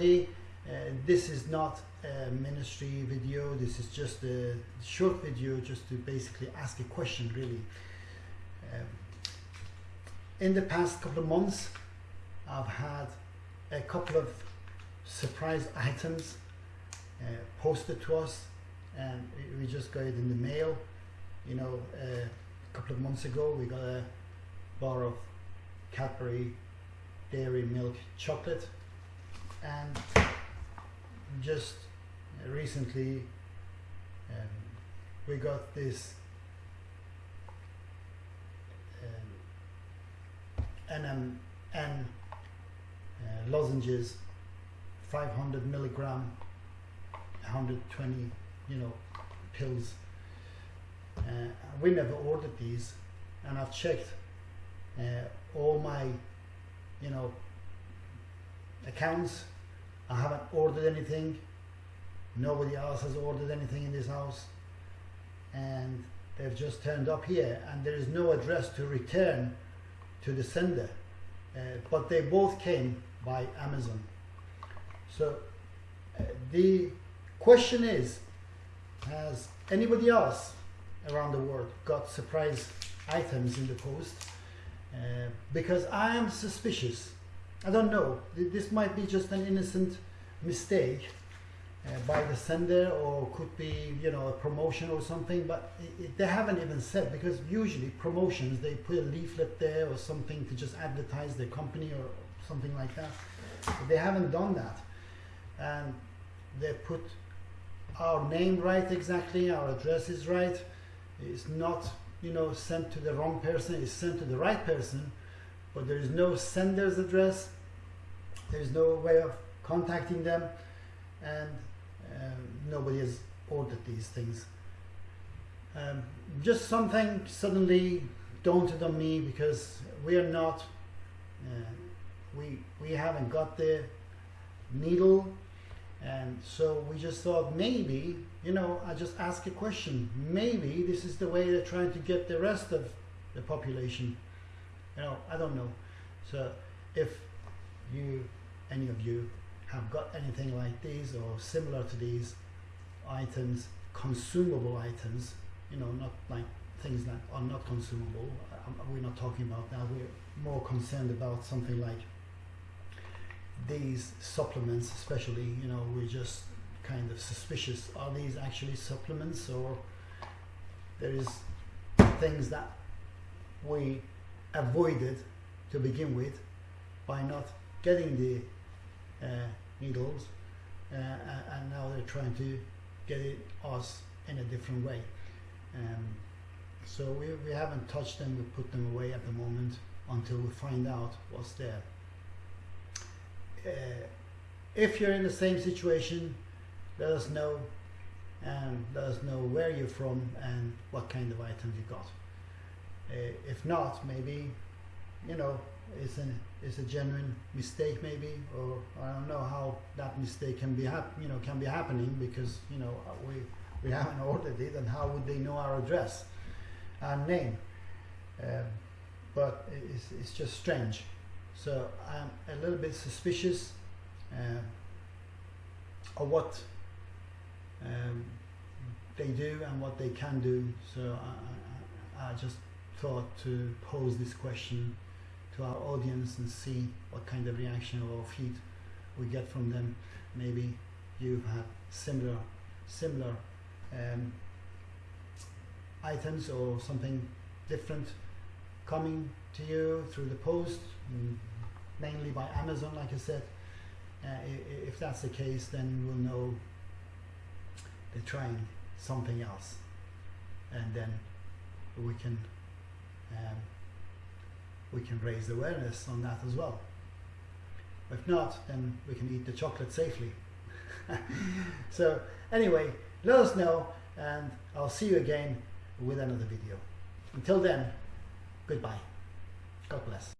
everybody. Uh, this is not a ministry video. This is just a short video just to basically ask a question really. Um, in the past couple of months, I've had a couple of surprise items uh, posted to us and we just got it in the mail. You know, uh, a couple of months ago we got a bar of Cadbury dairy milk chocolate and just recently um, we got this um, NMN uh, lozenges 500 milligram 120 you know pills. Uh, we never ordered these and I've checked uh, all my you know accounts. I haven't ordered anything. Nobody else has ordered anything in this house. And they've just turned up here and there is no address to return to the sender. Uh, but they both came by Amazon. So uh, the question is has anybody else around the world got surprise items in the post? Uh, because I am suspicious I don't know. This might be just an innocent mistake uh, by the sender or could be you know a promotion or something but it, it, they haven't even said because usually promotions they put a leaflet there or something to just advertise their company or something like that. But they haven't done that. And they put our name right exactly our address is right. It's not you know sent to the wrong person it's sent to the right person but there is no sender's address there is no way of contacting them and um, nobody has ordered these things. Um, just something suddenly daunted on me because we are not, uh, we, we haven't got the needle and so we just thought maybe, you know, I just ask a question. Maybe this is the way they're trying to get the rest of the population. You know, I don't know. So if you, any of you have got anything like these or similar to these items, consumable items, you know, not like things that are not consumable. Um, we're not talking about that. We're more concerned about something like these supplements, especially, you know, we're just kind of suspicious. Are these actually supplements or there is things that we avoided to begin with by not getting the uh, needles uh, and now they're trying to get it us in a different way. Um, so we, we haven't touched them we put them away at the moment until we find out what's there. Uh, if you're in the same situation let us know and let us know where you're from and what kind of items you got if not maybe you know it's an it's a genuine mistake maybe or I don't know how that mistake can be hap you know can be happening because you know we we haven't ordered it and how would they know our address and name? Um, but it's, it's just strange. So I'm a little bit suspicious uh, of what um, they do and what they can do. So I, I, I just thought to pose this question to our audience and see what kind of reaction or feed we get from them. Maybe you've had similar similar um, items or something different coming to you through the post, mm, mainly by Amazon, like I said. Uh, if that's the case, then we'll know they're trying something else, and then we can um, we can raise awareness on that as well. If not, then we can eat the chocolate safely. so anyway, let us know and I'll see you again with another video. Until then, goodbye. God bless.